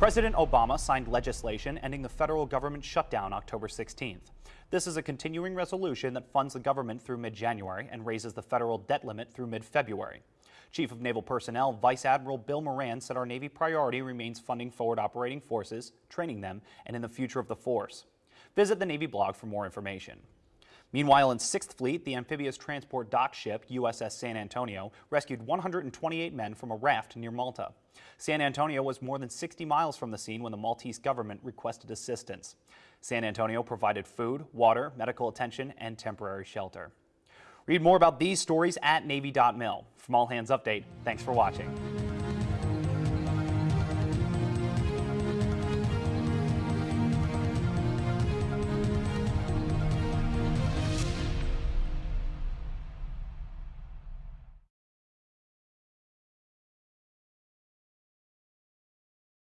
President Obama signed legislation ending the federal government shutdown October 16th. This is a continuing resolution that funds the government through mid-January and raises the federal debt limit through mid-February. Chief of Naval Personnel Vice Admiral Bill Moran said our Navy priority remains funding forward operating forces, training them, and in the future of the force. Visit the Navy blog for more information. Meanwhile, in 6th Fleet, the amphibious transport dock ship USS San Antonio rescued 128 men from a raft near Malta. San Antonio was more than 60 miles from the scene when the Maltese government requested assistance. San Antonio provided food, water, medical attention, and temporary shelter. Read more about these stories at Navy.mil. From All Hands Update, thanks for watching.